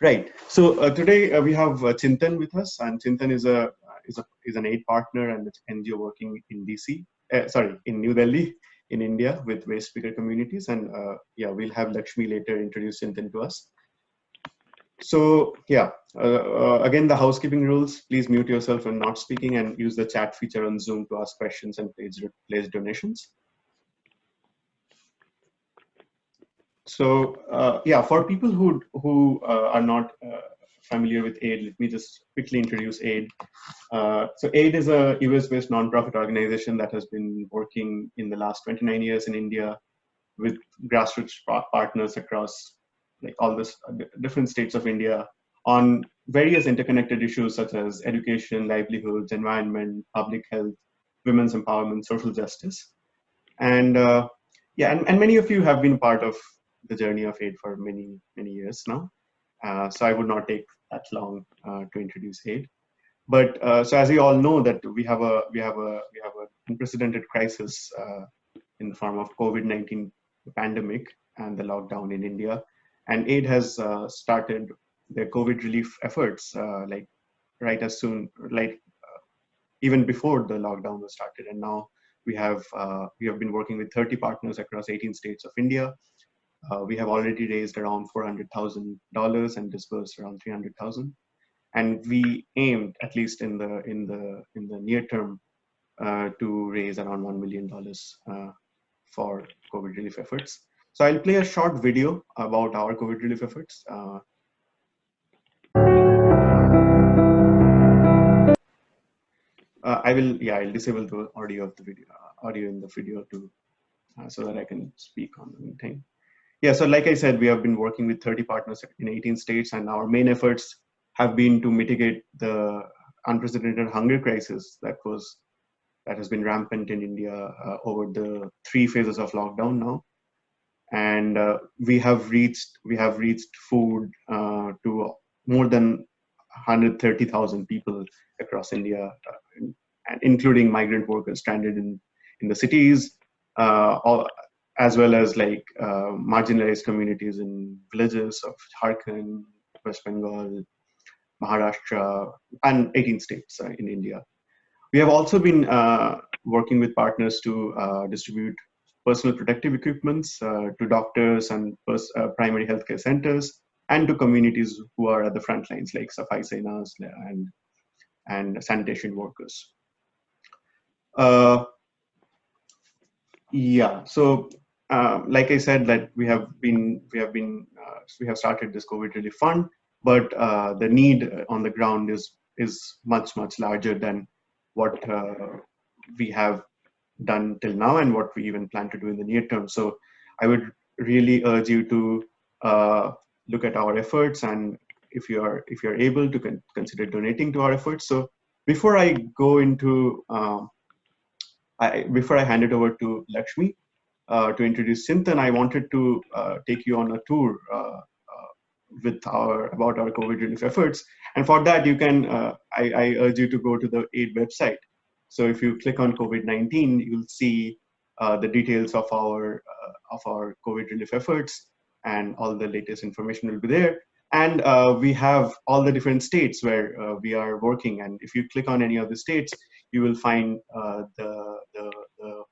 Right. So uh, today uh, we have uh, Chintan with us, and Chintan is a is a is an aid partner and NGO working in DC. Uh, sorry, in New Delhi, in India, with waste picker communities. And uh, yeah, we'll have Lakshmi later introduce Chintan to us. So yeah, uh, again the housekeeping rules. Please mute yourself when not speaking, and use the chat feature on Zoom to ask questions and place place donations. So uh, yeah, for people who who uh, are not uh, familiar with AID, let me just quickly introduce AID. Uh, so AID is a US-based nonprofit organization that has been working in the last 29 years in India with grassroots partners across like all the different states of India on various interconnected issues such as education, livelihoods, environment, public health, women's empowerment, social justice. And uh, yeah, and, and many of you have been part of the journey of aid for many many years now. Uh, so I would not take that long uh, to introduce aid. But uh, so as you all know that we have a we have a we have an unprecedented crisis uh, in the form of COVID-19 pandemic and the lockdown in India, and aid has uh, started their COVID relief efforts uh, like right as soon like even before the lockdown was started, and now we have we have been working with 30 partners across 18 states of India uh, we have already raised around $400,000 and disbursed around 300,000. And we aimed, at least in the in the in the near term, uh, to raise around one million dollars uh, for COVID relief efforts. So I'll play a short video about our COVID relief efforts. Uh, uh, I will, yeah, I'll disable the audio of the video, uh, audio in the video to, so that I can speak on the thing. Yeah, so like I said, we have been working with 30 partners in 18 states, and our main efforts have been to mitigate the unprecedented hunger crisis that was that has been rampant in India uh, over the three phases of lockdown now. And uh, we have reached we have reached food uh, to more than 130,000 people across India, uh, including migrant workers stranded in in the cities, uh, all, as well as like uh, marginalized communities in villages of Jharkhand, West Bengal, Maharashtra, and 18 states uh, in India. We have also been uh, working with partners to uh, distribute personal protective equipments uh, to doctors and uh, primary healthcare centers and to communities who are at the front lines like Safai Senas and, and sanitation workers. yeah, so uh, like I said, that we have been we have been uh, we have started this COVID relief fund, but uh, the need on the ground is is much much larger than what uh, we have done till now and what we even plan to do in the near term. So I would really urge you to uh, look at our efforts and if you are if you're able to con consider donating to our efforts. So before I go into um, I, before I hand it over to Lakshmi, uh, to introduce Chintan, I wanted to uh, take you on a tour uh, with our about our COVID relief efforts. And for that, you can I, I, urge you to go to the AID website. So if you click on COVID-19, you'll see the details of our of our COVID relief efforts, and all the latest information will be there. And uh, we have all the different states where uh, we are working. And if you click on any of the states, you will find uh, the, the, the,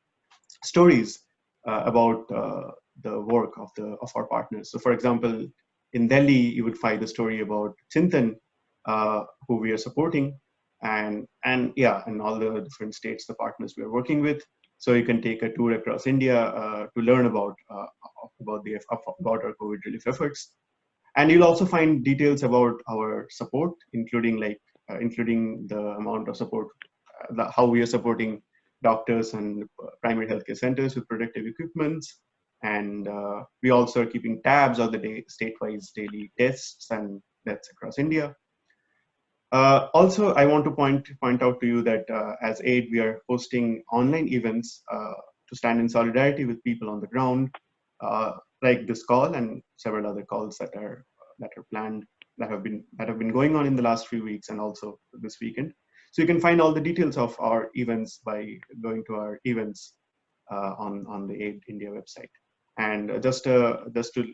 stories uh, about uh, the work of the of our partners. So, for example, in Delhi, you would find the story about Chintan, uh, who we are supporting, and and yeah, and all the different states, the partners we are working with. So you can take a tour across India uh, to learn about uh, about the about our COVID relief efforts, and you'll also find details about our support, including like uh, including the amount of support, the, how we are supporting doctors and primary healthcare centers with protective equipments. And uh, we also are keeping tabs on the day, state-wise daily tests and deaths across India. Uh, also, I want to point, point out to you that uh, as AID, we are hosting online events uh, to stand in solidarity with people on the ground, uh, like this call and several other calls that are, that are planned, that have, been, that have been going on in the last few weeks and also this weekend. So you can find all the details of our events by going to our events uh, on, on the AID India website. And just, uh, just to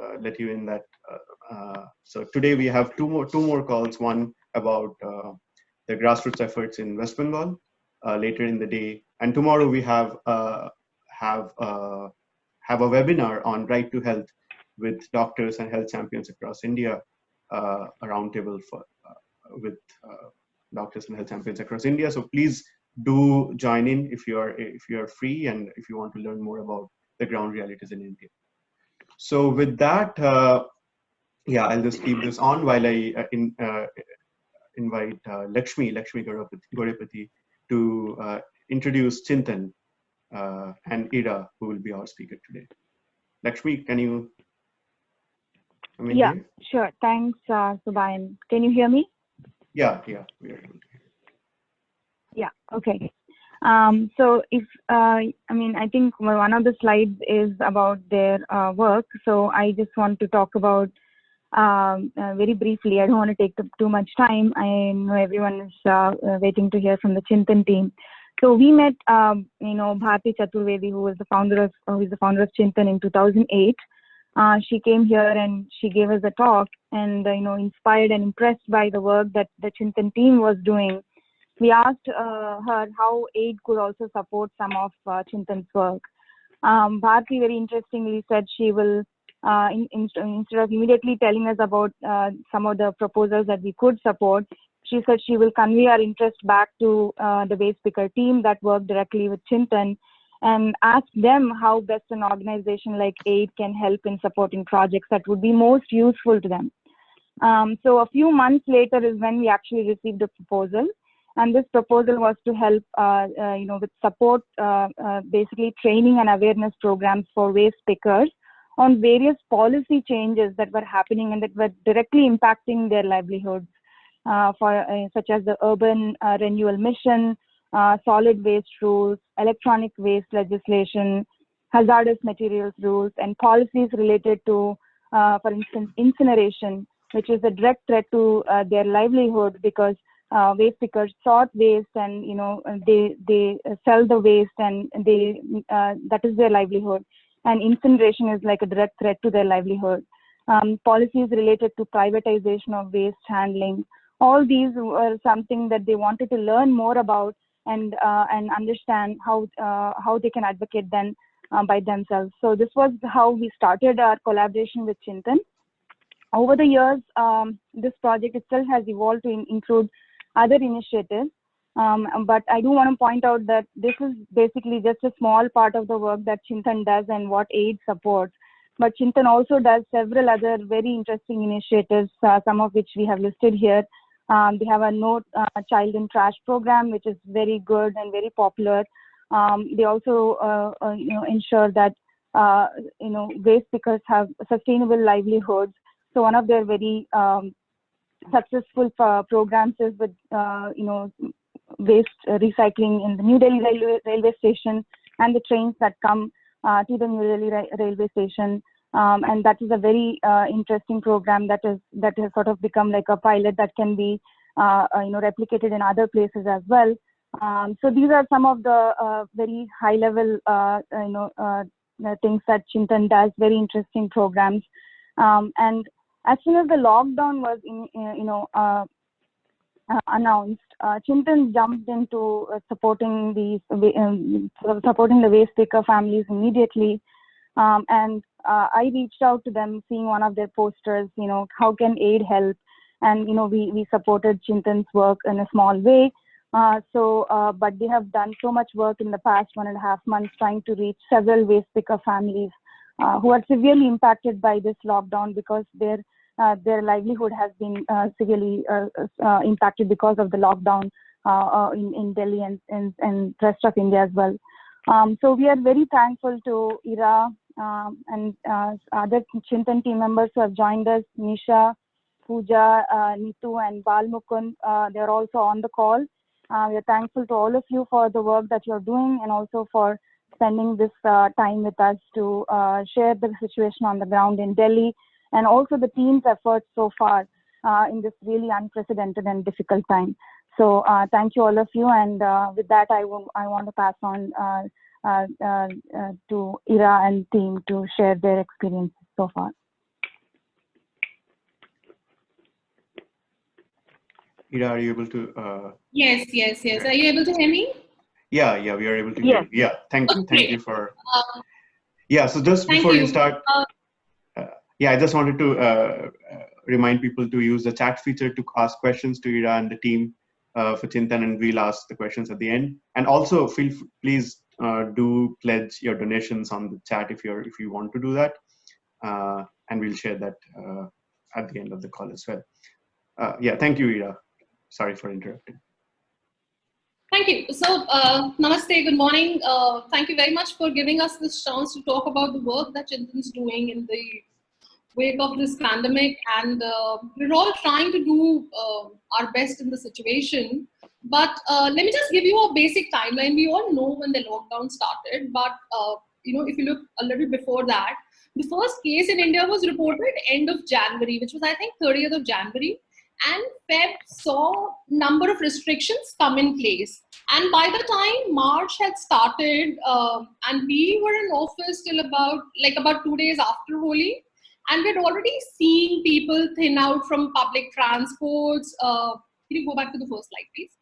uh, let you in that uh, uh, so today we have two more two more calls. One about the grassroots efforts in West Bengal later in the day, and tomorrow we have have have a webinar on right to health with doctors and health champions across India, a roundtable for with doctors and health champions across India. So please do join in if you are if you are free and if you want to learn more about the ground realities in India. So with that, uh, yeah, I'll just keep this on while I uh, in, uh, invite uh, Lakshmi, Lakshmi Gorepati to uh, introduce Chintan uh, and Ida, who will be our speaker today. Lakshmi, can you? yeah, here? sure. Thanks, uh, Subhayan. Can you hear me? Yeah, yeah, we are able to hear. Yeah, okay. Um, so if, uh, I mean, I think one of the slides is about their uh, work. So I just want to talk about um, uh, very briefly. I don't want to take too much time. I know everyone is uh, uh, waiting to hear from the Chintan team. So we met, um, you know, Bharti Chaturvedi, who was the founder of, who is the founder of Chintan in 2008. Uh, she came here and she gave us a talk and, you know, inspired and impressed by the work that the Chintan team was doing we asked uh, her how aid could also support some of uh, Chintan's work. Um, Bharti very interestingly said she will, uh, in, in, instead of immediately telling us about uh, some of the proposals that we could support, she said she will convey our interest back to uh, the Waste Picker team that worked directly with Chintan and ask them how best an organization like AID can help in supporting projects that would be most useful to them. Um, so a few months later is when we actually received a proposal and this proposal was to help uh, uh, you know with support uh, uh, basically training and awareness programs for waste pickers on various policy changes that were happening and that were directly impacting their livelihoods uh, for uh, such as the urban renewal mission solid waste rules electronic waste legislation hazardous materials rules and policies related to for instance incineration which is a direct threat to their livelihood because uh, waste pickers sort waste and you know they they sell the waste and they uh, that is their livelihood. And incineration is like a direct threat to their livelihood. Um, policies related to privatization of waste handling. All these were something that they wanted to learn more about and uh, and understand how uh, how they can advocate then uh, by themselves so this was how we started our collaboration with chintan over the years um, this project itself has evolved to in include other initiatives. Um, but I do want to point out that this is basically just a small part of the work that Chintan does and what AID supports. But Chintan also does several other very interesting initiatives, uh, some of which we have listed here. Um, they have a No uh, Child in Trash program, which is very good and very popular. Um, they also, uh, uh you know, ensure that uh, you know waste pickers have sustainable livelihoods. So one of their very um, successful uh, programs is with uh, you know waste recycling in the New Delhi railway, railway station and the trains that come to the New Delhi ra railway station. Um, and that is a very uh, interesting program that is that has sort of become like a pilot that can be uh, uh, you know replicated in other places as well. Um, so these are some of the very high level you know things that Chintan does. Very interesting programs. Um, and as soon as the lockdown was in, uh, you know uh, uh, announced, uh, Chintan jumped into uh, supporting these um, supporting the waste picker families immediately, um, and uh, I reached out to them, seeing one of their posters. You know, how can aid help? And you know, we we supported Chintan's work in a small way. so, but they have done so much work in the past one and a half months, trying to reach several waste picker families uh, who are severely impacted by this lockdown because their uh, their livelihood has been uh, severely uh, uh, impacted because of the lockdown uh, in, in Delhi and, and, and rest of India as well. Um, so we are very thankful to Ira um, and other Chintan team members who have joined us, Nisha, Pooja, Nitu and Balmukun. they're also on the call. we are thankful to all of you for the work that you're doing and also for spending this uh, time with us to uh, share the situation on the ground in Delhi and also the team's efforts so far uh, in this really unprecedented and difficult time. So uh, thank you all of you. And uh, with that, I, I want to pass on uh, uh, uh, to Ira and team to share their experiences so far. Ira, are you able to? yes, yes, yes. Are you able to hear me? Yeah, yeah, we are able to. Yeah, yeah. Thank you, okay. thank you for. Um, yeah, so just thank before you, you start, yeah, I just wanted to remind people to use the chat feature to ask questions to Ira and the team uh, for Chintan, and we'll ask the questions at the end. And also, feel please uh, do pledge your donations on the chat if you're if you want to do that, uh, and we'll share that uh, at the end of the call as well. Uh, yeah, thank you, Ira. Sorry for interrupting. Thank you. So, uh, namaste, good morning. Thank you very much for giving us this chance to talk about the work that Chintan's doing in the wake of this pandemic. And we're all trying to do our best in the situation. But uh, let me just give you a basic timeline. We all know when the lockdown started, but uh, you know, if you look a little before that, the first case in India was reported end of January, which was I think 30th of January and Feb saw number of restrictions come in place. And by the time March had started, um, and we were in office till about like about two days after Holi, and we'd already seen people thin out from public transports. Uh, can you go back to the first slide, please?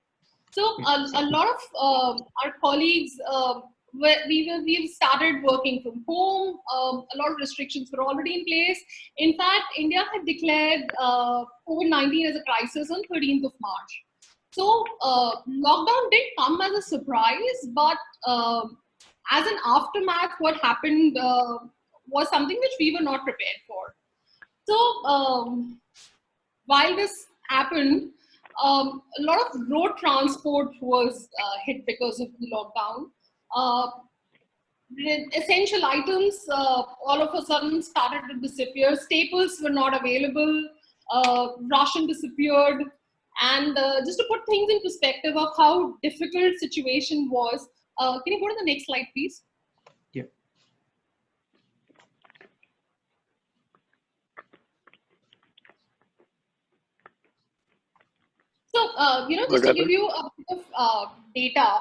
So a, a lot of uh, our colleagues, uh, we were, we've started working from home. Um, a lot of restrictions were already in place. In fact, India had declared uh, COVID-19 as a crisis on 13th of March. So uh, lockdown did come as a surprise, but um as an aftermath, what happened uh, was something which we were not prepared for. So um, while this happened, um, a lot of road transport was uh, hit because of the lockdown. Uh, essential items uh, all of a sudden started to disappear. Staples were not available. Uh, ration disappeared. And uh, just to put things in perspective of how difficult situation was, uh, can you go to the next slide, please? Uh, you know, just to give you a bit of uh, data,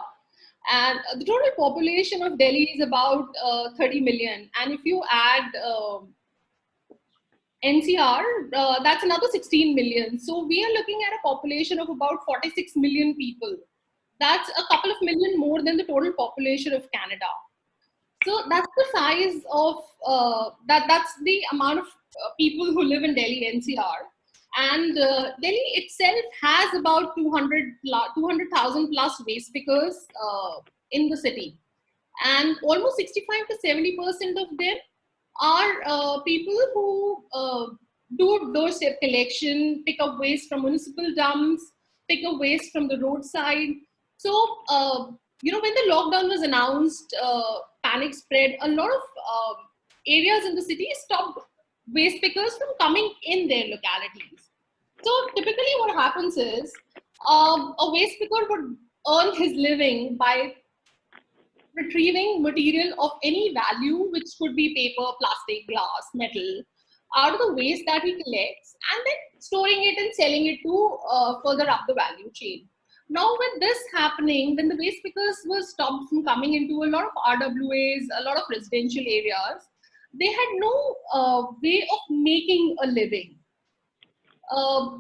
and the total population of Delhi is about uh, 30 million. And if you add um NCR, uh, that's another 16 million. So we are looking at a population of about 46 million people. That's a couple of million more than the total population of Canada. So that's the size of uh, that. That's the amount of uh, people who live in Delhi NCR. And uh, Delhi itself has about 200 200,000 plus waste pickers uh, in the city, and almost 65 to 70 percent of them are uh, people who uh, do doorstep collection, pick up waste from municipal dumps, pick up waste from the roadside. So, uh, you know, when the lockdown was announced, uh, panic spread, a lot of areas in the city stopped waste pickers from coming in their localities. So typically what happens is um, a waste picker would earn his living by retrieving material of any value, which could be paper, plastic, glass, metal, out of the waste that he collects and then storing it and selling it to uh, further up the value chain. Now with this happening, when the waste pickers were stopped from coming into a lot of RWAs, a lot of residential areas, they had no uh, way of making a living. Uh,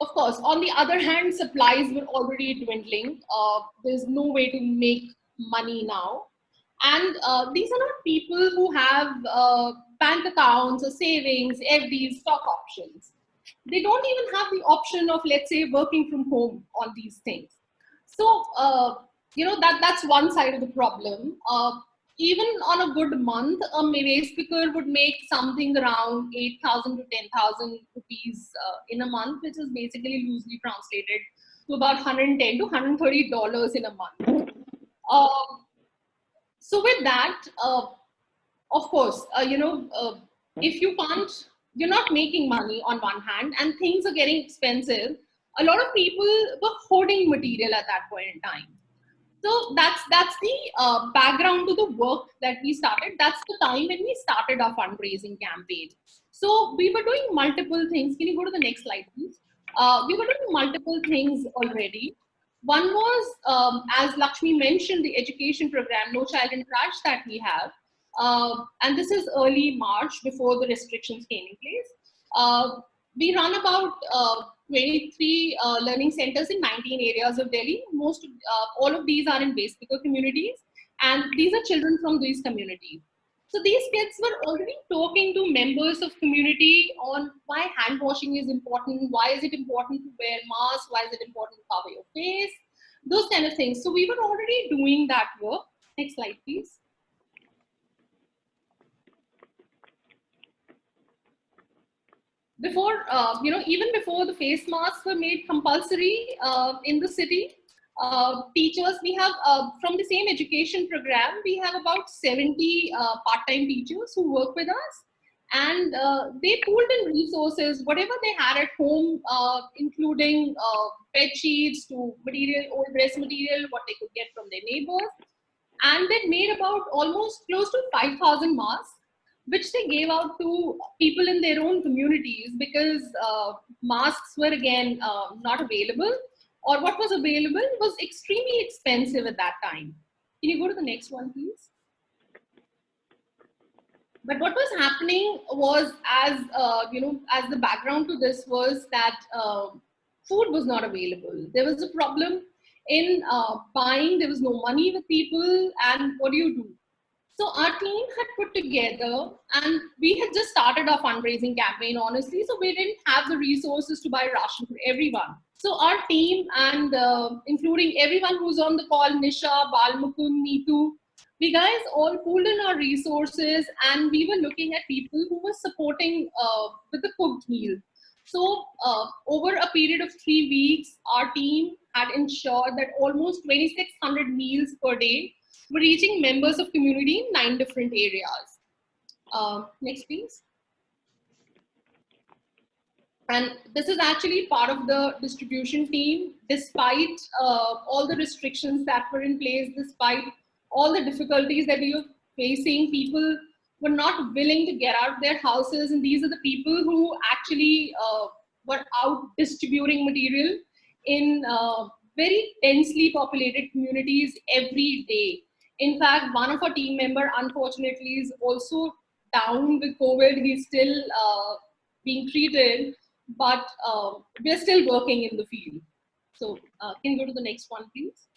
of course, on the other hand, supplies were already dwindling. Uh, there's no way to make money now. And uh, these are not people who have uh, bank accounts or savings, FDs, stock options. They don't even have the option of, let's say, working from home on these things. So, uh, you know, that, that's one side of the problem. Even on a good month, a waste picker would make something around 8,000 to 10,000 rupees uh, in a month, which is basically loosely translated to about 110 to 130 dollars in a month. Um, so with that, uh, of course, uh, you know, uh, if you can't, you're not making money on one hand, and things are getting expensive. A lot of people were hoarding material at that point in time. So that's that's the uh, background to the work that we started. That's the time when we started our fundraising campaign. So we were doing multiple things. Can you go to the next slide, please? Uh, we were doing multiple things already. One was, um, as Lakshmi mentioned, the education program, No Child in Trash that we have. Uh, and this is early March before the restrictions came in place. Uh, we run about uh, 23 uh, learning centers in 19 areas of Delhi. Most, uh, all of these are in waste picker communities, and these are children from these communities. So these kids were already talking to members of community on why hand washing is important, why is it important to wear mask, why is it important to cover your face, those kind of things. So we were already doing that work. Next slide, please. Before, uh, you know, even before the face masks were made compulsory uh, in the city, uh, teachers, we have, uh, from the same education program, we have about 70 uh, part-time teachers who work with us. And uh, they pooled in resources, whatever they had at home, including bed sheets to material, old dress material, what they could get from their neighbors. And they made about almost close to 5,000 masks which they gave out to people in their own communities because uh, masks were again uh, not available or what was available was extremely expensive at that time. Can you go to the next one, please? But what was happening was as, uh, you know, as the background to this was that uh, food was not available. There was a problem in uh, buying, there was no money with people and what do you do? So our team had put together and we had just started our fundraising campaign, honestly. So we didn't have the resources to buy ration for everyone. So our team and uh, including everyone who's on the call, Nisha, Balmukun, Neetu, we guys all pooled in our resources and we were looking at people who were supporting uh, with the cooked meal. So uh, over a period of three weeks, our team had ensured that almost 2,600 meals per day we're reaching members of community in nine different areas. Uh, next, please. And this is actually part of the distribution team, despite uh, all the restrictions that were in place, despite all the difficulties that we were facing, people were not willing to get out of their houses. And these are the people who actually uh, were out distributing material in uh, very densely populated communities every day. In fact, one of our team member, unfortunately, is also down with COVID. He's still uh, being treated, but uh, we're still working in the field. So uh, can you go to the next one, please?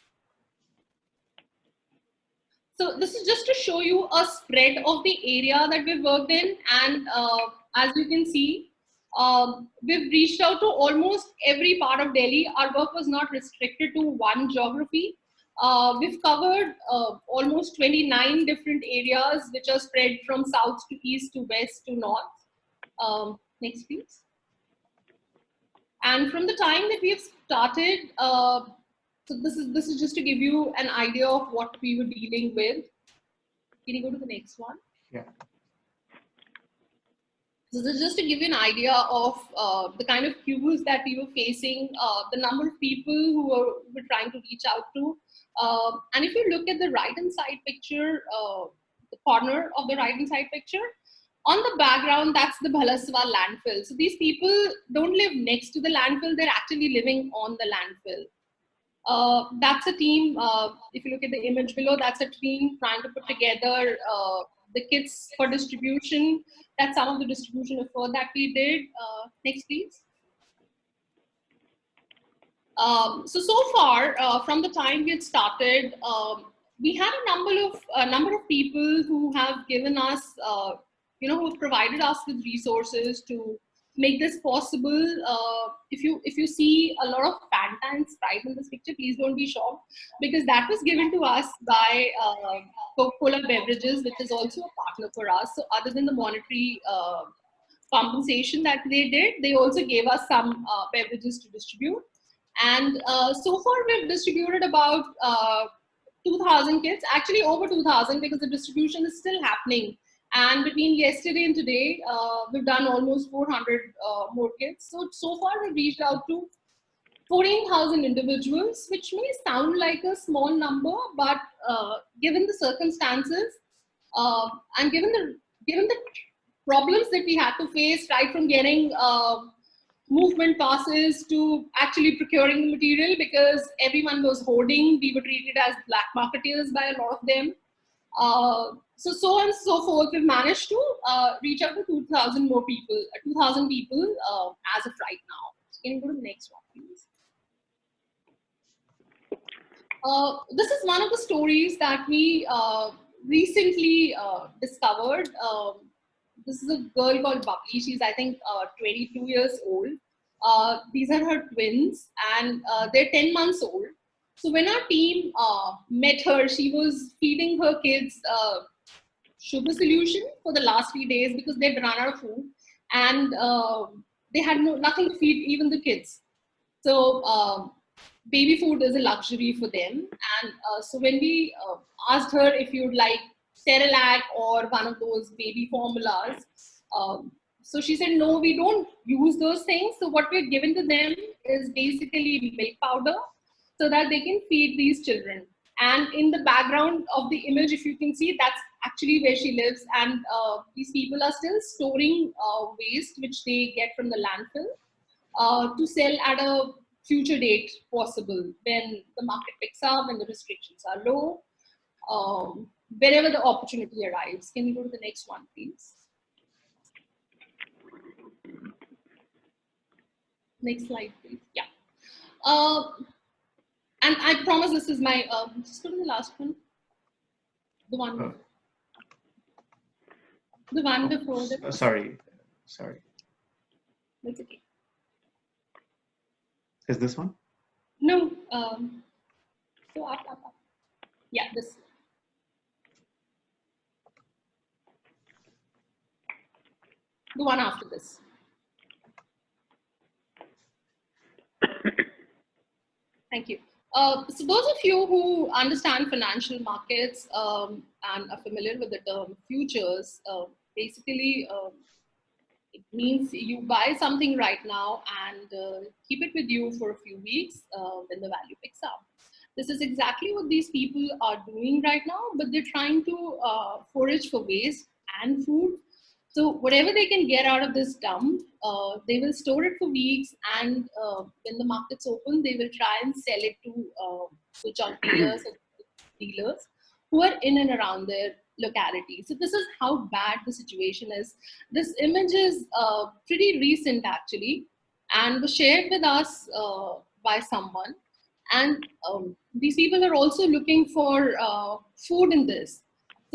So this is just to show you a spread of the area that we've worked in. And uh, as you can see, um, we've reached out to almost every part of Delhi. Our work was not restricted to one geography. Uh, we've covered uh, almost 29 different areas which are spread from south to east to west to north. Um, next, please. And from the time that we have started, uh, so this is this is just to give you an idea of what we were dealing with. Can you go to the next one? Yeah. This is just to give you an idea of uh, the kind of queues that we were facing, uh, the number of people who were, were trying to reach out to, uh, and if you look at the right hand side picture, uh, the corner of the right hand side picture, on the background, that's the Bhalaswa landfill. So these people don't live next to the landfill, they're actually living on the landfill. Uh, that's a team, uh, if you look at the image below, that's a team trying to put together uh, the kits for distribution. That's some of the distribution effort that we did. Uh, next, please. Um, so, so far, uh, from the time we had started, um, we had a number of a number of people who have given us, uh, you know, who have provided us with resources to make this possible. Uh, if you if you see a lot of Fanta and Sprite in this picture, please don't be shocked because that was given to us by uh, Coca-Cola Beverages, which is also a partner for us. So, other than the monetary uh, compensation that they did, they also gave us some uh, beverages to distribute. And uh, so far we've distributed about uh, 2000 kits, actually over 2000 because the distribution is still happening. And between yesterday and today, uh, we've done almost 400 uh, more kits. So, so far we've reached out to 14,000 individuals, which may sound like a small number, but uh, given the circumstances uh, and given the, given the problems that we had to face right from getting movement passes to actually procuring the material because everyone was hoarding. We were treated as black marketeers by a lot of them. Uh, so so and so forth. We've managed to uh, reach out to 2,000 more people, uh, 2,000 people uh, as of right now. So can you go to the next one, please? Uh, this is one of the stories that we uh, recently discovered. Um, this is a girl called Bubbly. She's, I think, 22 years old. these are her twins, and they're 10 months old. So when our team uh, met her, she was feeding her kids uh, sugar solution for the last few days because they'd run out of food and uh, they had no, nothing to feed even the kids. So um, baby food is a luxury for them. And uh, so when we uh, asked her if you'd like Cerelac or one of those baby formulas, um, so she said, no, we don't use those things. So what we're given to them is basically milk powder so that they can feed these children. And in the background of the image, if you can see, that's actually where she lives. And uh, these people are still storing uh, waste, which they get from the landfill, uh, to sell at a future date possible when the market picks up, when the restrictions are low, um, wherever the opportunity arrives. Can we go to the next one, please? Next slide, please. Yeah. And I promise this is my, um, just go to the last one. The one. The one before the. uh, sorry, sorry. That's okay. Is this one? No. Um, so up, up, up. Yeah, this. The one after this. Thank you. Uh, so those of you who understand financial markets um, and are familiar with the term futures, uh, basically uh, it means you buy something right now and uh, keep it with you for a few weeks uh, when the value picks up. This is exactly what these people are doing right now, but they're trying to forage for waste and food so whatever they can get out of this dump, uh, they will store it for weeks, and uh, when the markets open, they will try and sell it to uh, dealers and dealers who are in and around their locality. So this is how bad the situation is. This image is uh, pretty recent actually, and was shared with us uh, by someone. And um, these people are also looking for uh, food in this.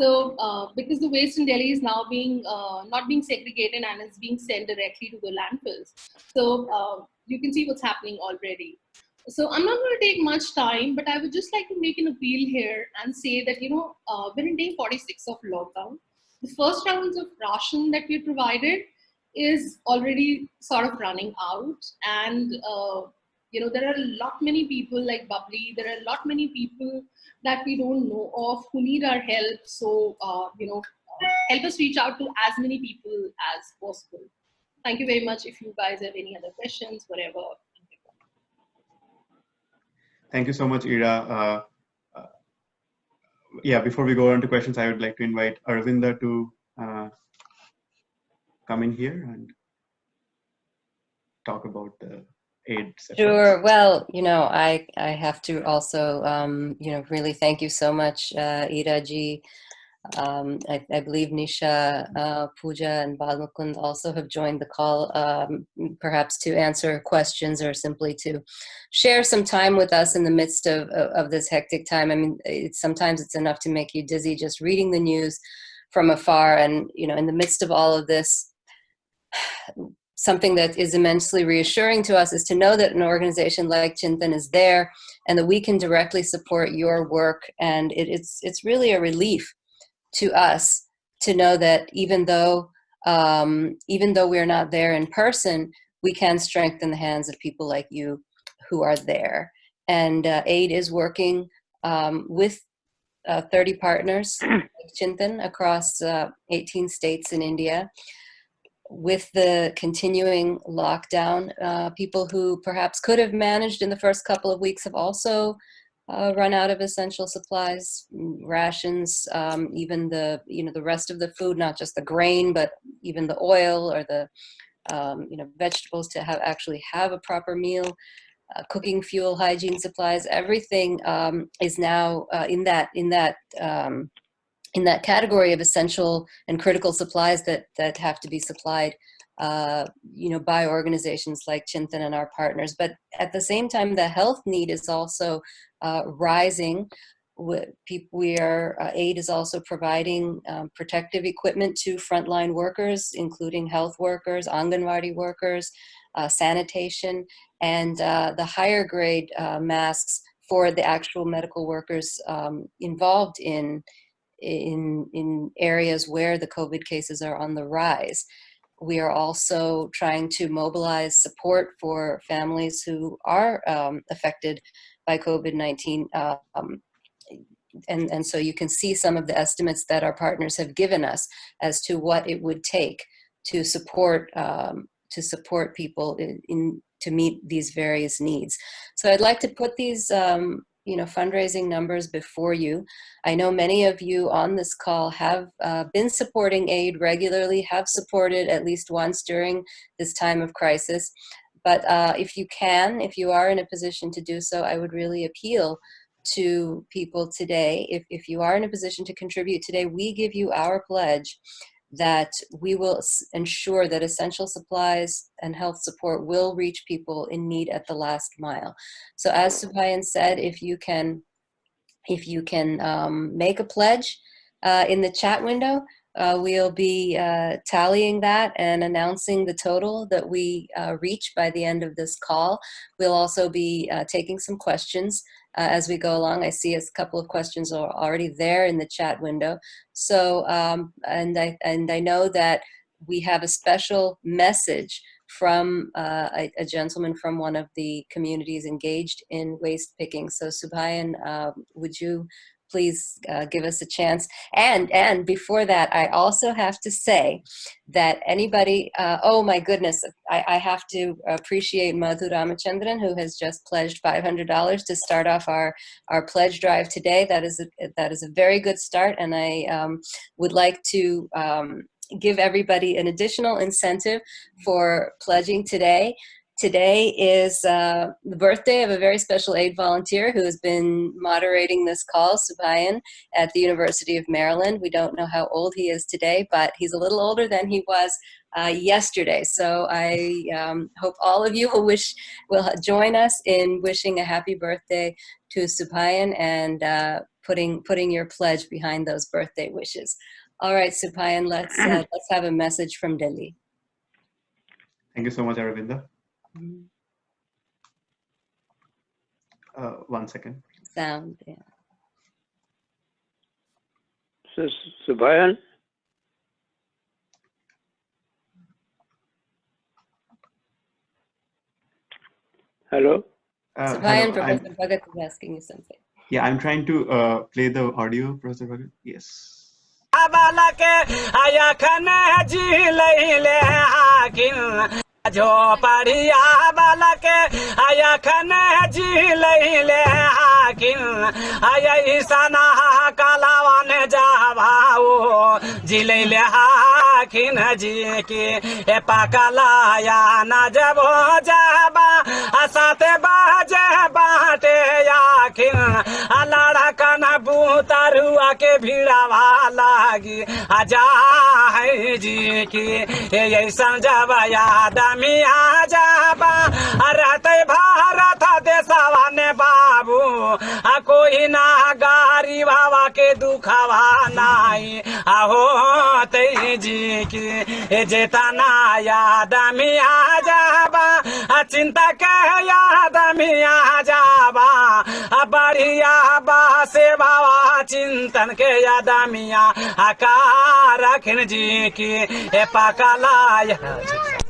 So uh, because the waste in Delhi is now being uh, not being segregated and is being sent directly to the landfills. So uh, you can see what's happening already. So I'm not going to take much time, but I would just like to make an appeal here and say that, you know, uh, we're in day 46 of lockdown. The first rounds of ration that we provided is already sort of running out. And, uh, you know, there are a lot many people like Bubbly, there are a lot many people that we don't know of who need our help. So, uh, you know, help us reach out to as many people as possible. Thank you very much. If you guys have any other questions, whatever. Thank you so much, Ira. Uh, uh, yeah, before we go on to questions, I would like to invite Aravinda to uh, come in here and talk about the aid Sure. Well, you know, I I have to also, um, you know, really thank you so much, uh, Ira ji. Um, I, I, believe Nisha, uh, Pooja, and Balmukund also have joined the call, um, perhaps to answer questions or simply to share some time with us in the midst of, of, of this hectic time. I mean, it's, sometimes it's enough to make you dizzy just reading the news from afar. And, you know, in the midst of all of this, something that is immensely reassuring to us is to know that an organization like Chintan is there and that we can directly support your work. And it, it's, it's really a relief to us to know that even though, um, even though we're not there in person, we can strengthen the hands of people like you who are there. And uh, AID is working um, with uh, 30 partners, like Chintan, across uh, 18 states in India with the continuing lockdown, uh, people who perhaps could have managed in the first couple of weeks have also uh, run out of essential supplies, mm, rations, um, even the you know the rest of the food, not just the grain, but even the oil or the um, you know vegetables to have actually have a proper meal. Uh, cooking fuel, hygiene supplies, everything um, is now uh, in that in that um, in that category of essential and critical supplies that that have to be supplied uh, you know by organizations like Chintan and our partners. But at the same time the health need is also uh, rising. We are uh, aid is also providing um, protective equipment to frontline workers including health workers anganwadi workers uh, sanitation and uh, the higher grade uh, masks for the actual medical workers um, involved in in, in areas where the COVID cases are on the rise. We are also trying to mobilize support for families who are um, affected by COVID-19. Um, and, and so you can see some of the estimates that our partners have given us as to what it would take to support um, to support people in, in, to meet these various needs. So I'd like to put these um, you know, fundraising numbers before you. I know many of you on this call have uh, been supporting aid regularly, have supported at least once during this time of crisis. But uh, if you can, if you are in a position to do so, I would really appeal to people today. If, if you are in a position to contribute today, we give you our pledge that we will ensure that essential supplies and health support will reach people in need at the last mile. So as Subhayan said, if you can, if you can um, make a pledge uh, in the chat window, uh, we'll be uh, tallying that and announcing the total that we uh, reach by the end of this call. We'll also be uh, taking some questions uh, as we go along. I see a couple of questions are already there in the chat window. So, um, and, I, and I know that we have a special message from uh, a, a, gentleman from one of the communities engaged in waste picking. So Subhayan, uh, would you please uh, give us a chance. And, and before that, I also have to say that anybody, uh, oh my goodness, I, I, have to appreciate Madhu Ramachandran who has just pledged $500 to start off our, our pledge drive today. That is a, that is a very good start and I um, would like to um, give everybody an additional incentive for pledging today. Today is uh, the birthday of a very special aid volunteer who has been moderating this call, Subhayan, at the University of Maryland. We don't know how old he is today, but he's a little older than he was uh, yesterday. So I um, hope all of you will wish will join us in wishing a happy birthday to Subhayan and uh, putting putting your pledge behind those birthday wishes. All right, Subhayan, let's uh, let's have a message from Delhi. Thank you so much, Aravinda. Uh, one second. Sound, yeah. So, Subhayan? Hello? Uh, Subhayan, Professor Bhagat is asking you something. Yeah, I'm trying to uh, play the audio, Professor Bhagat. Yes. झोपड़िया बालक अखन जी ले आकिन। ऐसना कलावन जाभाओ ज़िले ले Hokkien जी की। ए पकलाया न जबो जाबा साते बाजे बाटे आखिन लड़कन बूतरुआ के भिड़ावा लागी। अजा है जी की ऐसा जब याद मिया जाबा रहते भारत देशवा ने बाबू। आ कोई ना गारी बाबा के दुखवा नाई आहो ते जी की जेतना याद मिया जाबा चिंता के याद मिया जाबा बढ़िया बा से बाबा चिंतन के याद मिया आकार रखन जी की ए पकला